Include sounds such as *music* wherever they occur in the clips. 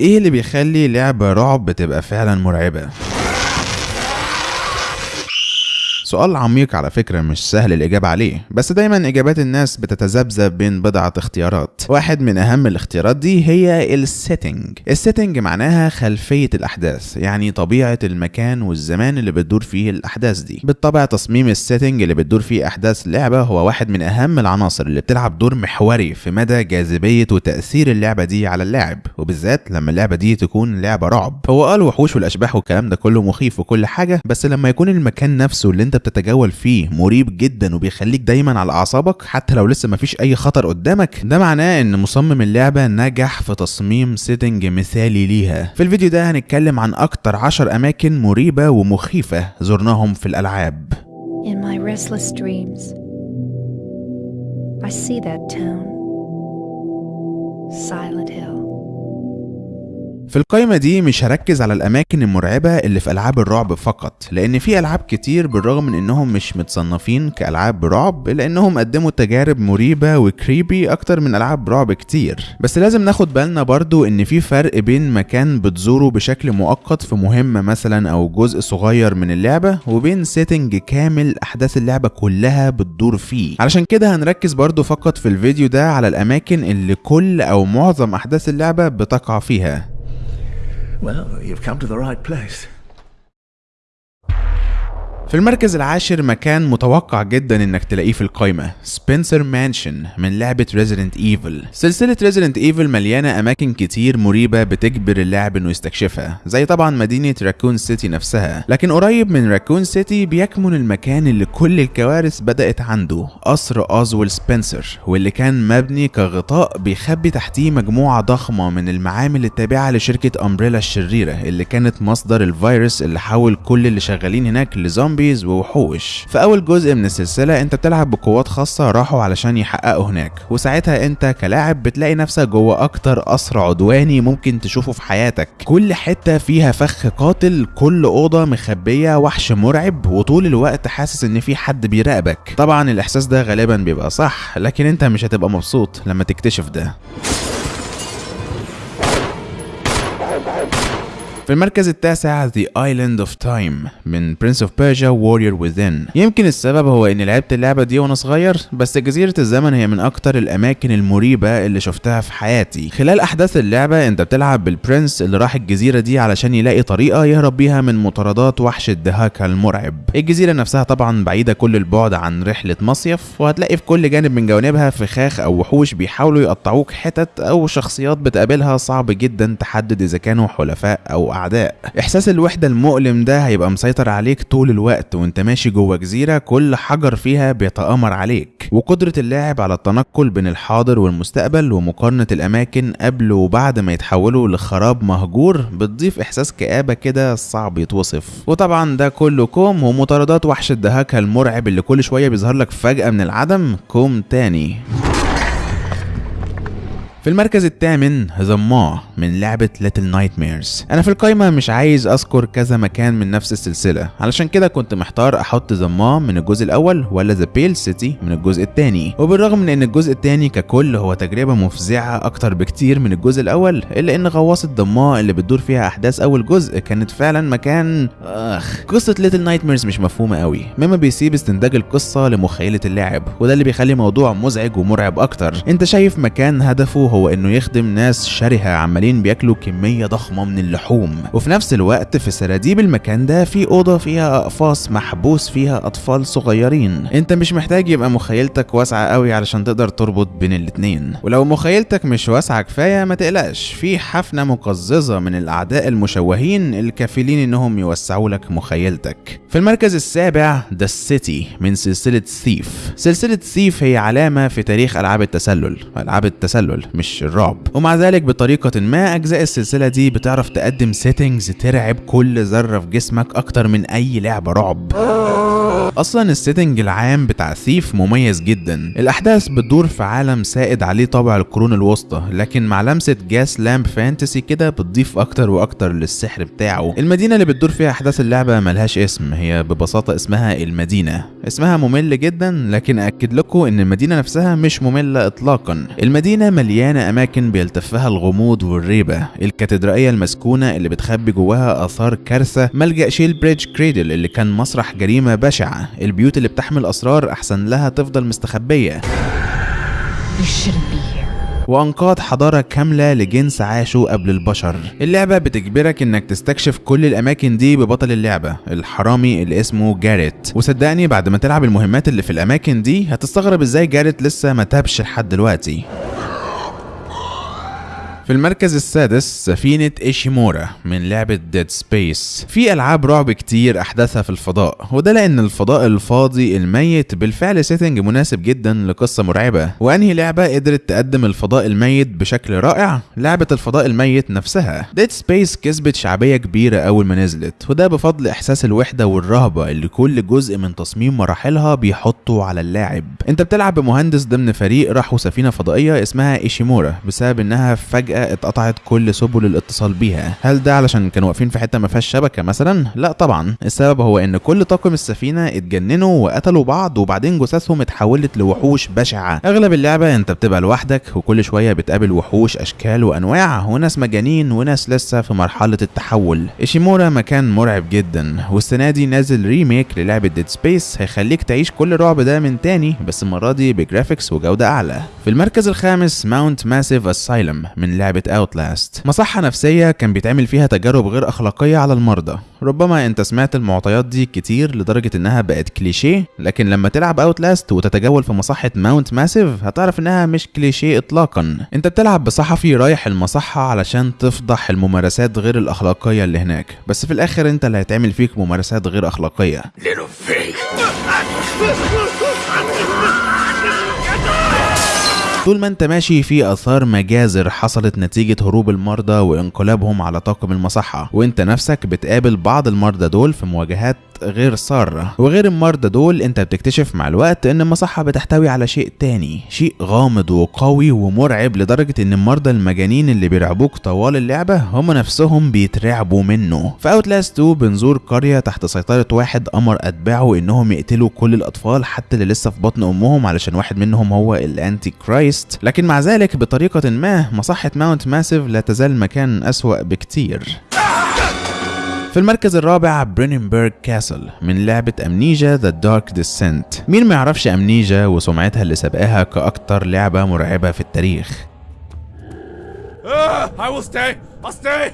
إيه اللي بيخلي لعبة رعب تبقى فعلا مرعبة؟ سؤال عميق على فكرة مش سهل الإجابة عليه بس دايما إجابات الناس بتتذبذب بين بضعة اختيارات. واحد من أهم الاختيارات دي هي ال setting ال setting معناها خلفية الأحداث يعني طبيعة المكان والزمان اللي بتدور فيه الأحداث دي. بالطبع تصميم ال setting اللي بتدور فيه أحداث لعبة هو واحد من أهم العناصر اللي بتلعب دور محوري في مدى جاذبية وتأثير اللعبة دي على اللاعب وبالذات لما اللعبة دي تكون لعبة رعب. هو آه الوحوش والأشباح والكلام ده كله مخيف وكل حاجة بس لما يكون المكان نفسه اللي انت بتتجول فيه مريب جدا وبيخليك دايما على أعصابك حتى لو لسه مفيش أي خطر قدامك. ده معناه إن مصمم اللعبة نجح في تصميم setting مثالي ليها. في الفيديو ده هنتكلم عن أكتر عشر أماكن مريبة ومخيفة زرناهم في الألعاب. In my restless dreams, I see that town, Silent Hill. في القائمة دي مش هركز على الأماكن المرعبة اللي في ألعاب الرعب فقط لأن في ألعاب كتير بالرغم من إنهم مش متصنفين كألعاب رعب إلا إنهم قدموا تجارب مريبة و creepy أكتر من ألعاب رعب كتير. بس لازم ناخد بالنا برضو إن في فرق بين مكان بتزوره بشكل مؤقت في مهمة مثلا أو جزء صغير من اللعبة وبين setting كامل أحداث اللعبة كلها بتدور فيه. علشان كده هنركز برضو فقط في الفيديو ده على الأماكن اللي كل أو معظم أحداث اللعبة بتقع فيها. Well, you've come to the right place. في المركز العاشر مكان متوقع جدا إنك تلاقيه في القائمة Spencer Mansion من لعبة Resident Evil سلسلة Resident Evil مليانة أماكن كتير مريبة بتجبر اللاعب إنه يستكشفها زي طبعا مدينة Raccoon City نفسها. لكن قريب من Raccoon City بيكمن المكان اللي كل الكوارث بدأت عنده قصر Oswell Spencer واللي كان مبني كغطاء بيخبي تحتيه مجموعة ضخمة من المعامل التابعة لشركة امبريلا الشريرة اللي كانت مصدر الفيروس اللي حول كل اللي شغالين هناك لزومبيز ووحوش في اول جزء من السلسلة أنت بتلعب بقوات خاصة راحوا علشان يحققوا هناك. وساعتها أنت كلاعب بتلاقي نفسك جوه أكتر قصر عدواني ممكن تشوفه في حياتك. كل حتة فيها فخ قاتل كل أوضة مخبية وحش مرعب وطول الوقت حاسس إن في حد بيراقبك. طبعا الإحساس ده غالبا بيبقى صح لكن أنت مش هتبقى مبسوط لما تكتشف ده. في المركز التاسع The Island of Time من Prince of Persia Warrior Within. يمكن السبب هو إني لعبت اللعبة دي وأنا صغير بس جزيرة الزمن هي من أكتر الأماكن المريبة اللي شفتها في حياتي. خلال أحداث اللعبة أنت بتلعب بالبرنس اللي راح الجزيرة دي علشان يلاقي طريقة يهرب بيها من مطاردات وحش الدهاكا المرعب. الجزيرة نفسها طبعا بعيدة كل البعد عن رحلة مصيف وهتلاقي في كل جانب من جوانبها فخاخ أو وحوش بيحاولوا يقطعوك حتت أو شخصيات بتقابلها صعب جدا تحدد إذا كانوا حلفاء أو أعداء. إحساس الوحدة المؤلم ده هيبقى مسيطر عليك طول الوقت وأنت ماشي جوه جزيرة كل حجر فيها بيتآمر عليك. وقدرة اللاعب على التنقل بين الحاضر والمستقبل ومقارنة الأماكن قبل وبعد ما يتحولوا لخراب مهجور بتضيف إحساس كآبة كده صعب يتوصف. وطبعا ده كله كوم ومطاردات وحش الدهاكا المرعب اللي كل شوية بيظهر لك فجأة من العدم كوم تاني. في المركز الثامن The Maw من لعبة Little Nightmares أنا في القايمة مش عايز أذكر كذا مكان من نفس السلسلة. علشان كده كنت محتار أحط The Maw من الجزء الأول ولا The Pale City من الجزء الثاني. وبالرغم من إن الجزء الثاني ككل هو تجربة مفزعة أكتر بكتير من الجزء الأول إلا إن غواصة Maw اللي بتدور فيها أحداث أول جزء كانت فعلا مكان آخ. قصة Little Nightmares مش مفهومة قوي مما بيسيب استنتاج القصة لمخيلة اللاعب وده اللي بيخلي موضوع مزعج ومرعب أكتر. أنت شايف مكان هدفه هو إنه يخدم ناس شرهة عمالين بياكلوا كمية ضخمة من اللحوم. وفي نفس الوقت في سراديب المكان ده في أوضة فيها أقفاص محبوس فيها أطفال صغيرين. أنت مش محتاج يبقى مخيلتك واسعة قوي علشان تقدر تربط بين الاتنين. ولو مخيلتك مش واسعة كفاية ما تقلقش في حفنة مقززة من الأعداء المشوهين الكافلين إنهم يوسعوا لك مخيلتك. في المركز السابع The City من سلسلة Thief سلسلة Thief هي علامة في تاريخ ألعاب التسلل. ألعاب التسلل مش الرعب. ومع ذلك بطريقة ما أجزاء السلسلة دي بتعرف تقدم settings ترعب كل ذرة في جسمك أكتر من أي لعبة رعب. أصلا ال setting العام بتاع Thief مميز جدا. الأحداث بتدور في عالم سائد عليه طابع القرون الوسطى لكن مع لمسة gas lamp fantasy كده بتضيف أكتر وأكتر للسحر بتاعه. المدينة اللي بتدور فيها أحداث اللعبة ملهاش اسم هي ببساطة اسمها المدينة. اسمها ممل جدا لكن أكد لكم إن المدينة نفسها مش مملة اطلاقا. المدينة مليانة مليانة أماكن بيلتفها الغموض والريبة. الكاتدرائية المسكونة اللي بتخبي جواها آثار كارثة. ملجأ Shalebridge Cradle اللي كان مسرح جريمة بشعة. البيوت اللي بتحمل أسرار أحسن لها تفضل مستخبية. وأنقاض حضارة كاملة لجنس عاشوا قبل البشر. اللعبة بتجبرك إنك تستكشف كل الأماكن دي ببطل اللعبة الحرامي اللي اسمه جاريت. وصدقني بعد ما تلعب المهمات اللي في الأماكن دي هتستغرب إزاي جاريت لسه ما تابش لحد دلوقتي. في المركز السادس سفينة إيشيمورا من لعبة Dead Space في ألعاب رعب كتير أحداثها في الفضاء وده لأن الفضاء الفاضي الميت بالفعل setting مناسب جدا لقصة مرعبة. وأنهي لعبة قدرت تقدم الفضاء الميت بشكل رائع؟ لعبة الفضاء الميت نفسها. Dead Space كسبت شعبية كبيرة أول ما نزلت وده بفضل إحساس الوحدة والرهبة اللي كل جزء من تصميم مراحلها بيحطه على اللاعب. أنت بتلعب بمهندس ضمن فريق راحوا سفينة فضائية اسمها إيشيمورا بسبب إنها فجأة اتقطعت كل سبل الاتصال بيها. هل ده علشان كانوا واقفين في حتة ما فيهاش شبكة مثلا؟ لا طبعا. السبب هو إن كل طاقم السفينة اتجننوا وقتلوا بعض وبعدين جثثهم اتحولت لوحوش بشعة. أغلب اللعبة أنت بتبقى لوحدك وكل شوية بتقابل وحوش أشكال وأنواع وناس مجانين وناس لسه في مرحلة التحول. إيشيمورا مكان مرعب جدا والسنة دي نازل remake للعبة Dead Space هيخليك تعيش كل الرعب ده من تاني بس المرة دي ب graphics وجودة أعلى. في المركز الخامس Mount Massive Asylum من لعبة Outlast مصحة نفسية كان بيتعمل فيها تجارب غير أخلاقية على المرضى. ربما أنت سمعت المعطيات دي كتير لدرجة إنها بقت كليشيه لكن لما تلعب Outlast وتتجول في مصحة Mount Massive هتعرف إنها مش كليشيه اطلاقا. أنت بتلعب بصحفي رايح المصحة علشان تفضح الممارسات غير الأخلاقية اللي هناك. بس في الآخر أنت اللي هيتعمل فيك ممارسات غير أخلاقية. *laughs* طول ما انت ماشي في آثار مجازر حصلت نتيجة هروب المرضى وانقلابهم على طاقم المصحة وانت نفسك بتقابل بعض المرضى دول في مواجهات غير سارة. وغير المرضى دول انت بتكتشف مع الوقت إن المصحة بتحتوي على شيء تاني شيء غامض وقوي ومرعب لدرجة إن المرضى المجانين اللي بيرعبوك طوال اللعبة هم نفسهم بيترعبوا منه. في Outlast 2 بنزور قرية تحت سيطرة واحد أمر أتباعه إنهم يقتلوا كل الأطفال حتى اللي لسه في بطن أمهم علشان واحد منهم هو ال Antichrist لكن مع ذلك بطريقة ما مصحة Mount Massive لا تزال مكان أسوأ بكتير في المركز الرابع Brennenburg Castle من لعبة Amnesia: The Dark Descent مين ما يعرفش Amnesia وسمعتها اللي سبقاها كأكتر لعبة مرعبة في التاريخ Ah, I will stay. I'll stay.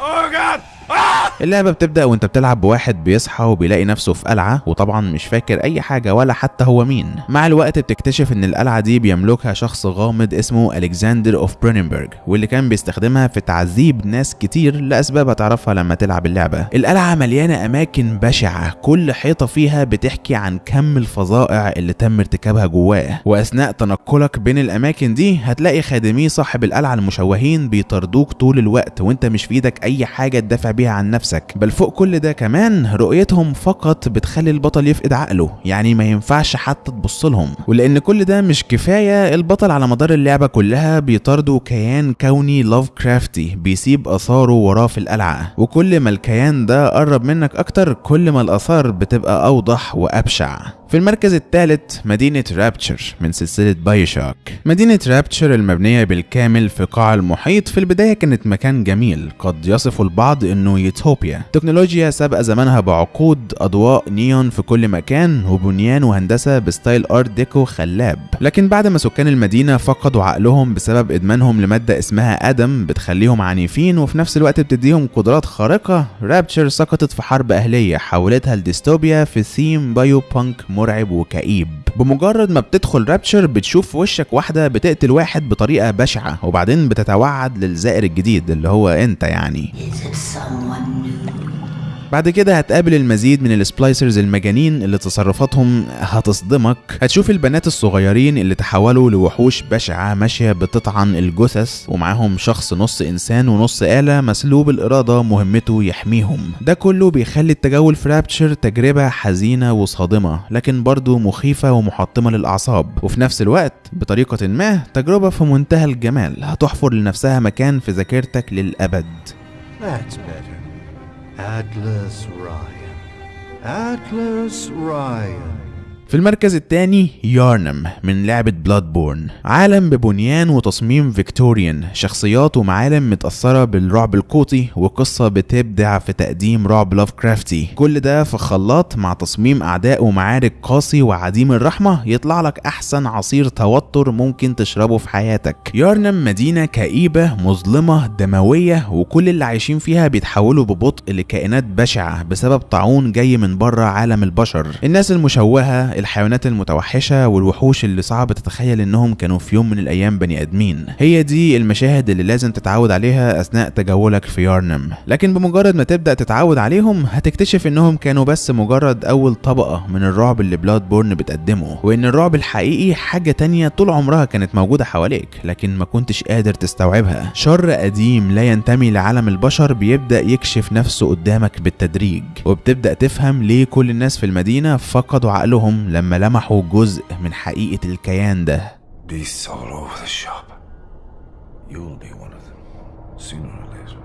Oh God. *laughs* اللعبة بتبدأ وانت بتلعب بواحد بيصحى وبيلاقي نفسه في قلعة وطبعا مش فاكر أي حاجة ولا حتى هو مين. مع الوقت بتكتشف إن القلعة دي بيملكها شخص غامض اسمه Alexander of Brennenburg واللي كان بيستخدمها في تعذيب ناس كتير لأسباب هتعرفها لما تلعب اللعبة. القلعة مليانة أماكن بشعة كل حيطة فيها بتحكي عن كم الفظائع اللي تم ارتكابها جواه. وأثناء تنقلك بين الأماكن دي هتلاقي خادمي صاحب القلعة المشوهين بيطاردوك طول الوقت وانت مش في إيدك أي حاجة تدافع بيها عن نفسك بل فوق كل ده كمان رؤيتهم فقط بتخلي البطل يفقد عقله يعني ما ينفعش حتى تبص لهم. ولأن كل ده مش كفاية البطل على مدار اللعبة كلها بيطارده كيان كوني لاف كرافتي بيسيب آثاره وراه في القلعة. وكل ما الكيان ده قرب منك أكتر كل ما الآثار بتبقى أوضح وأبشع. في المركز الثالث مدينة رابتشر من سلسلة بايوشوك مدينة Rapture المبنية بالكامل في قاع المحيط في البداية كانت مكان جميل قد يصف البعض إنه يوتوبيا. تكنولوجيا سابقة زمانها بعقود أضواء نيون في كل مكان وبنيان وهندسة ب style art deco خلاب. لكن بعد ما سكان المدينة فقدوا عقلهم بسبب إدمانهم لمادة اسمها آدم بتخليهم عنيفين وفي نفس الوقت بتديهم قدرات خارقة Rapture سقطت في حرب أهلية حولتها لديستوبيا في theme biopunk مرعب وكئيب. بمجرد ما بتدخل رابتشر بتشوف في وشك واحدة بتقتل واحد بطريقة بشعة وبعدين بتتوعد للزائر الجديد اللي هو انت يعني. بعد كده هتقابل المزيد من السبلايسرز المجانين اللي تصرفاتهم هتصدمك. هتشوف البنات الصغيرين اللي تحولوا لوحوش بشعة ماشية بتطعن الجثث ومعاهم شخص نص إنسان ونص آلة مسلوب الإرادة مهمته يحميهم. ده كله بيخلي التجول في رابتشر تجربة حزينة وصادمة لكن برضه مخيفة ومحطمة للأعصاب. وفي نفس الوقت بطريقة ما تجربة في منتهى الجمال. هتحفر لنفسها مكان في ذاكرتك للأبد. That's better. Atlas Ryan. Atlas Ryan. في المركز الثاني يارنم من لعبة Bloodborne عالم ببنيان وتصميم Victorian. شخصيات ومعالم متأثرة بالرعب القوطي وقصة بتبدع في تقديم رعب لافكرافتي كل ده في خلاط مع تصميم أعداء ومعارك قاسي وعديم الرحمة يطلع لك أحسن عصير توتر ممكن تشربه في حياتك. يارنم مدينة كئيبة مظلمة دموية وكل اللي عايشين فيها بيتحولوا ببطء لكائنات بشعة بسبب طاعون جاي من بره عالم البشر. الناس المشوهة الحيوانات المتوحشة والوحوش اللي صعب تتخيل إنهم كانوا في يوم من الأيام بني آدمين. هي دي المشاهد اللي لازم تتعود عليها أثناء تجولك في يارنم. لكن بمجرد ما تبدأ تتعود عليهم هتكتشف إنهم كانوا بس مجرد أول طبقة من الرعب اللي بلاد بورن بتقدمه وإن الرعب الحقيقي حاجة تانية طول عمرها كانت موجودة حواليك لكن ما كنتش قادر تستوعبها. شر قديم لا ينتمي لعالم البشر بيبدأ يكشف نفسه قدامك بالتدريج وبتبدأ تفهم ليه كل الناس في المدينة فقدوا عقلهم لما لمحوا جزء من حقيقة الكيان ده Beasts all over the shop. You'll be one of them, sooner or later.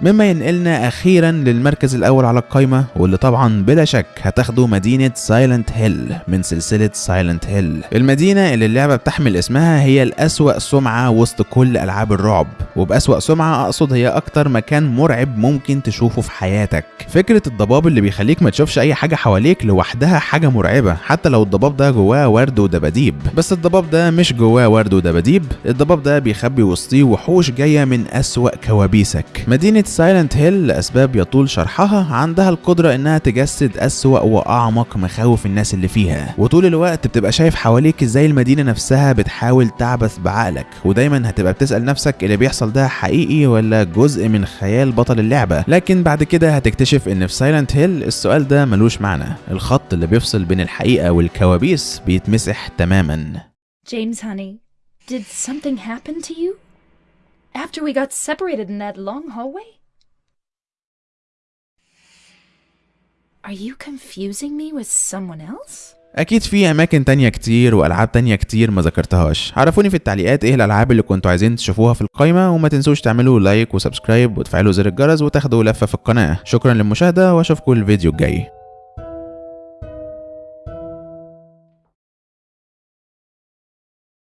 مما ينقلنا أخيرا للمركز الأول على القائمه واللي طبعا بلا شك هتاخده مدينة Silent Hill من سلسلة Silent Hill المدينة اللي اللعبة بتحمل اسمها هي الأسوأ سمعة وسط كل ألعاب الرعب وبأسوأ سمعة أقصد هي أكتر مكان مرعب ممكن تشوفه في حياتك. فكرة الضباب اللي بيخليك ما تشوفش أي حاجة حواليك لوحدها حاجة مرعبة حتى لو الضباب ده جواه ورد ودباديب. بس الضباب ده مش جواه ورد ودباديب الضباب ده بيخبي وسطيه وحوش جاية من أسوأ كوابيسك. مدينة Silent Hill لأسباب يطول شرحها عندها القدرة إنها تجسد أسوأ وأعمق مخاوف الناس اللي فيها. وطول الوقت بتبقى شايف حواليك إزاي المدينة نفسها بتحاول تعبث بعقلك. ودايما هتبقى بتسأل نفسك اللي بيحصل ده حقيقي ولا جزء من خيال بطل اللعبة. لكن بعد كده هتكتشف إن في Silent Hill السؤال ده ملوش معنى. الخط اللي بيفصل بين الحقيقة والكوابيس بيتمسح تماما. James, honey, did something happen to you? After we got separated in that long hallway? Are you confusing me with someone else? أكيد في أماكن تانية كتير وألعاب تانية كتير ما ذكرتهاش. عرفوني في التعليقات إيه الألعاب اللي كنتوا عايزين تشوفوها في القائمة وما تنسوش تعملوا like و subscribe وتفعلوا زر الجرس وتاخدوا لفة في القناة. شكرا للمشاهدة وأشوفكم الفيديو الجاي.